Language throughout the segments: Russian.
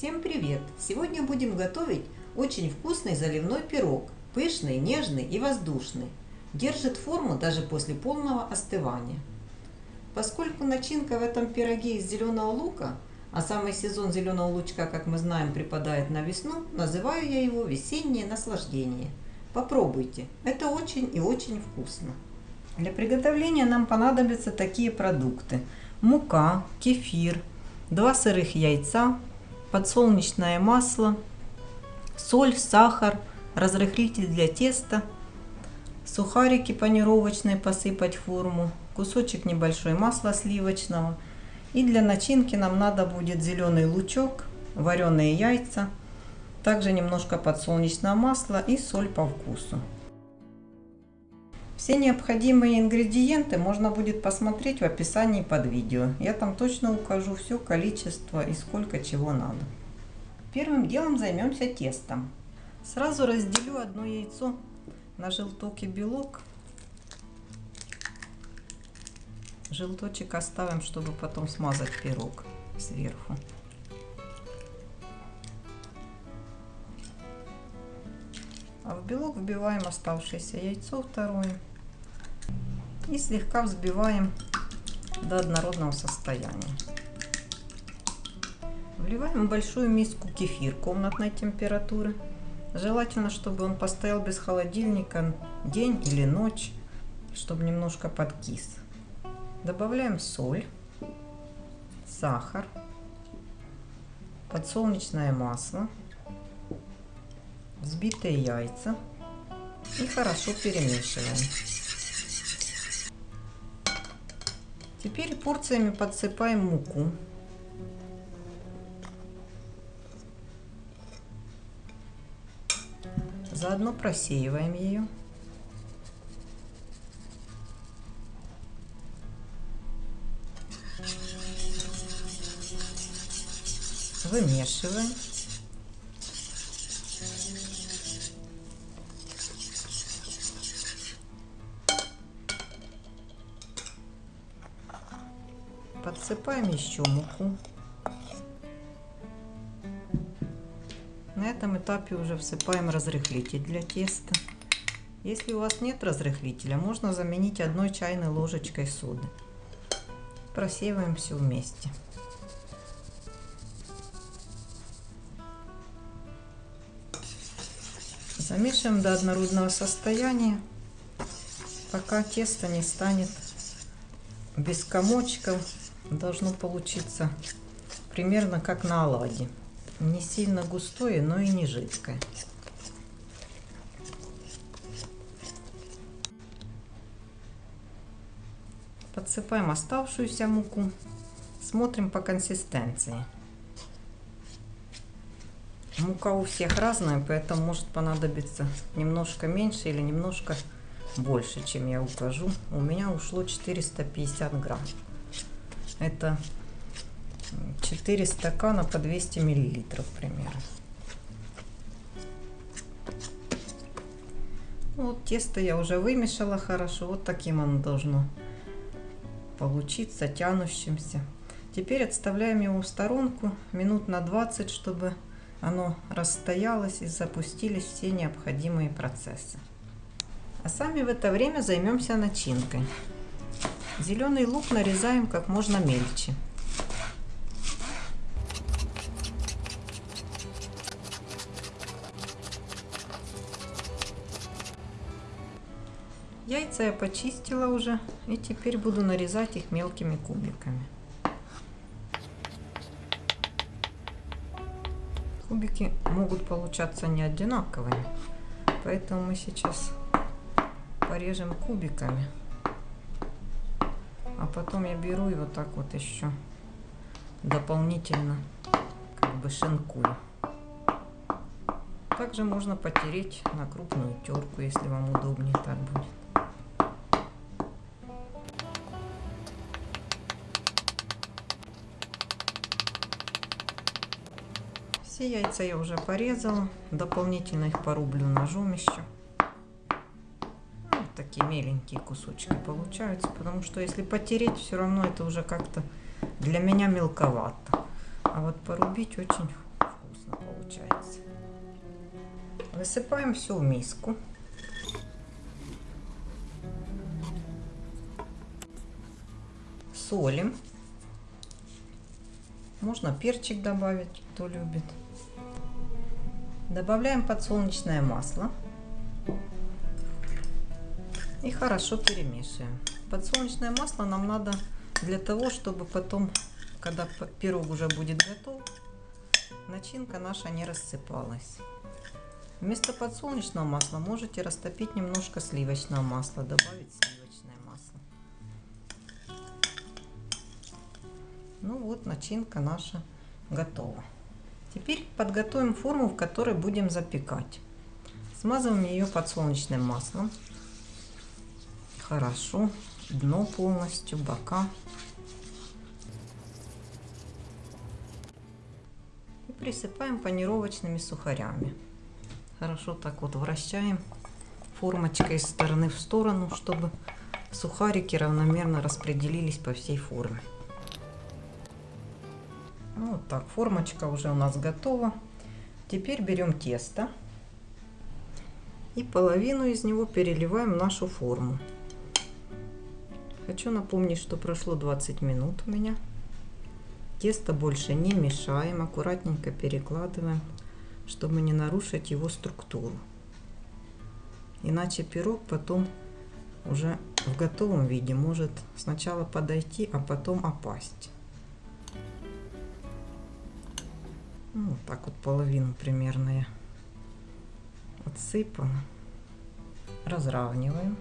Всем привет! Сегодня будем готовить очень вкусный заливной пирог. Пышный, нежный и воздушный. Держит форму даже после полного остывания. Поскольку начинка в этом пироге из зеленого лука, а самый сезон зеленого лучка, как мы знаем, припадает на весну, называю я его весеннее наслаждение. Попробуйте, это очень и очень вкусно. Для приготовления нам понадобятся такие продукты. Мука, кефир, два сырых яйца, подсолнечное масло, соль, сахар, разрыхлитель для теста, сухарики панировочные посыпать форму, кусочек небольшой масла сливочного. И для начинки нам надо будет зеленый лучок, вареные яйца, также немножко подсолнечного масла и соль по вкусу. Все необходимые ингредиенты можно будет посмотреть в описании под видео. Я там точно укажу все количество и сколько чего надо. Первым делом займемся тестом. Сразу разделю одно яйцо на желток и белок. Желточек оставим, чтобы потом смазать пирог сверху. А в белок вбиваем оставшееся яйцо второе и слегка взбиваем до однородного состояния. Вливаем в большую миску кефир комнатной температуры. Желательно, чтобы он постоял без холодильника день или ночь, чтобы немножко подкис. Добавляем соль, сахар, подсолнечное масло, взбитые яйца и хорошо перемешиваем. Теперь порциями подсыпаем муку. Заодно просеиваем ее. Вымешиваем. Подсыпаем еще муку. На этом этапе уже всыпаем разрыхлитель для теста. Если у вас нет разрыхлителя, можно заменить одной чайной ложечкой соды. Просеиваем все вместе. Замешиваем до однородного состояния, пока тесто не станет без комочков. Должно получиться примерно как на оладьи. Не сильно густое, но и не жидкое. Подсыпаем оставшуюся муку. Смотрим по консистенции. Мука у всех разная, поэтому может понадобиться немножко меньше или немножко больше, чем я укажу. У меня ушло 450 грамм. Это 4 стакана по 200 миллилитров примерно. Вот тесто я уже вымешала хорошо. Вот таким оно должно получиться, тянущимся. Теперь отставляем его в сторонку минут на 20, чтобы оно расстоялось и запустились все необходимые процессы. А сами в это время займемся начинкой. Зеленый лук нарезаем как можно мельче. Яйца я почистила уже и теперь буду нарезать их мелкими кубиками. Кубики могут получаться не одинаковыми, поэтому мы сейчас порежем кубиками. А потом я беру и вот так вот еще дополнительно как бы шинкую. Также можно потереть на крупную терку, если вам удобнее так будет. Все яйца я уже порезала. Дополнительно их порублю ножом еще. Такие меленькие кусочки получаются. Потому что если потереть, все равно это уже как-то для меня мелковато. А вот порубить очень получается. Высыпаем все в миску. Солим. Можно перчик добавить, кто любит. Добавляем подсолнечное масло. И хорошо перемешиваем. Подсолнечное масло нам надо для того, чтобы потом, когда пирог уже будет готов, начинка наша не рассыпалась. Вместо подсолнечного масла можете растопить немножко сливочного масла, добавить сливочное масло. Ну вот, начинка наша готова. Теперь подготовим форму, в которой будем запекать. Смазываем ее подсолнечным маслом. Хорошо. Дно полностью, бока. И присыпаем панировочными сухарями хорошо так вот вращаем формочкой из стороны в сторону, чтобы сухарики равномерно распределились по всей форме. Ну, вот так, формочка уже у нас готова. Теперь берем тесто и половину из него переливаем в нашу форму. Хочу напомнить, что прошло 20 минут у меня. Тесто больше не мешаем, аккуратненько перекладываем чтобы не нарушить его структуру. Иначе пирог потом уже в готовом виде может сначала подойти, а потом опасть. Ну, вот так вот половину примерно я отсыпала. Разравниваем.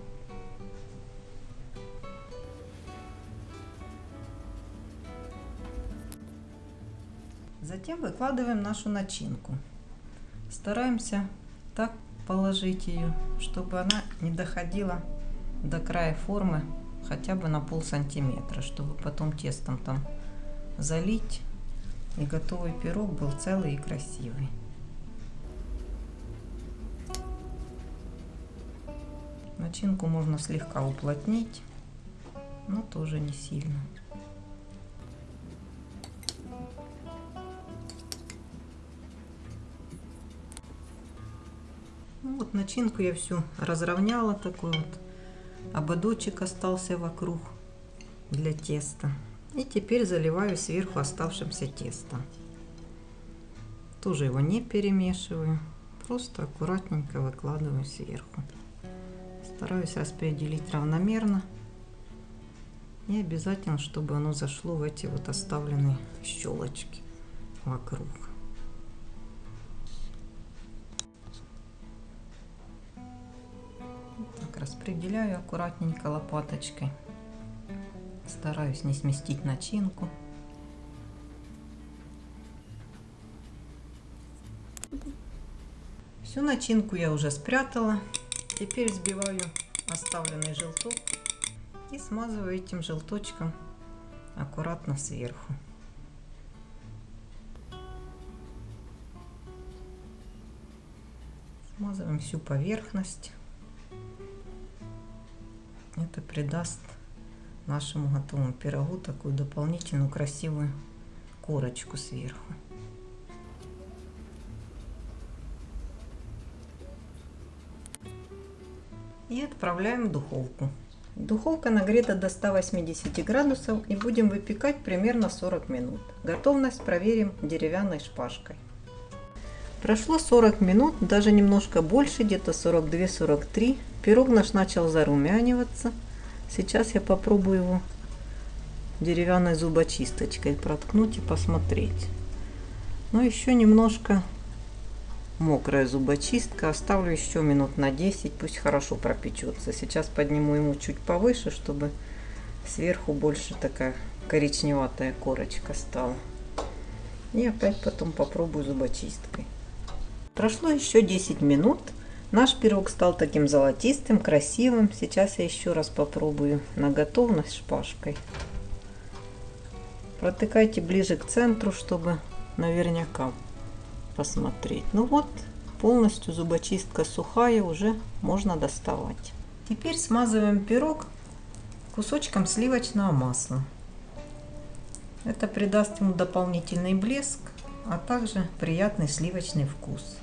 Затем выкладываем нашу начинку. Стараемся так положить ее, чтобы она не доходила до края формы хотя бы на пол сантиметра, чтобы потом тестом там залить и готовый пирог был целый и красивый. Начинку можно слегка уплотнить, но тоже не сильно. Вот начинку я всю разровняла, такой вот ободочек остался вокруг для теста. И теперь заливаю сверху оставшимся тестом. Тоже его не перемешиваю, просто аккуратненько выкладываю сверху. Стараюсь распределить равномерно. И обязательно, чтобы оно зашло в эти вот оставленные щелочки вокруг. Распределяю аккуратненько лопаточкой. Стараюсь не сместить начинку. Всю начинку я уже спрятала. Теперь взбиваю оставленный желток и смазываю этим желточком аккуратно сверху. Смазываем всю поверхность. Это придаст нашему готовому пирогу такую дополнительную красивую корочку сверху. И отправляем в духовку. Духовка нагрета до 180 градусов и будем выпекать примерно 40 минут. Готовность проверим деревянной шпажкой. Прошло 40 минут, даже немножко больше, где-то 42-43. Пирог наш начал зарумяниваться. Сейчас я попробую его деревянной зубочисточкой проткнуть и посмотреть. Но еще немножко мокрая зубочистка. Оставлю еще минут на 10, пусть хорошо пропечется. Сейчас подниму ему чуть повыше, чтобы сверху больше такая коричневатая корочка стала. И опять потом попробую зубочисткой. Прошло еще 10 минут. Наш пирог стал таким золотистым, красивым. Сейчас я еще раз попробую на готовность шпажкой. Протыкайте ближе к центру, чтобы наверняка посмотреть. Ну вот, полностью зубочистка сухая, уже можно доставать. Теперь смазываем пирог кусочком сливочного масла. Это придаст ему дополнительный блеск, а также приятный сливочный вкус.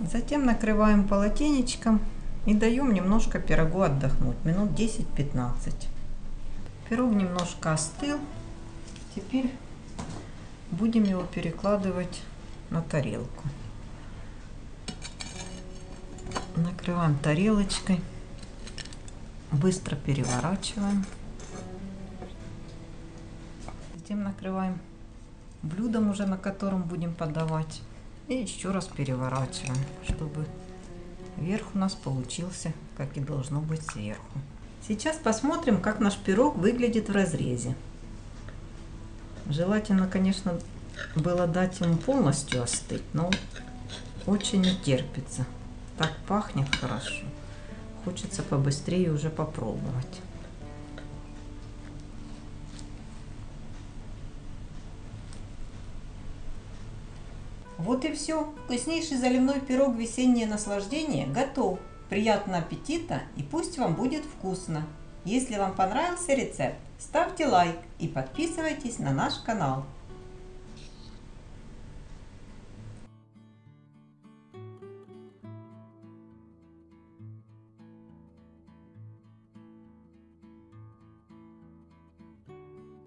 Затем накрываем полотенечком и даем немножко пирогу отдохнуть, минут 10-15. Пирог немножко остыл. Теперь будем его перекладывать на тарелку. Накрываем тарелочкой. Быстро переворачиваем. Затем накрываем блюдом уже, на котором будем подавать. И еще раз переворачиваем, чтобы верх у нас получился, как и должно быть сверху. Сейчас посмотрим, как наш пирог выглядит в разрезе. Желательно, конечно, было дать ему полностью остыть, но очень не терпится. Так пахнет хорошо. Хочется побыстрее уже попробовать. Вот и все. Вкуснейший заливной пирог «Весеннее наслаждение» готов. Приятного аппетита и пусть вам будет вкусно. Если вам понравился рецепт, ставьте лайк и подписывайтесь на наш канал.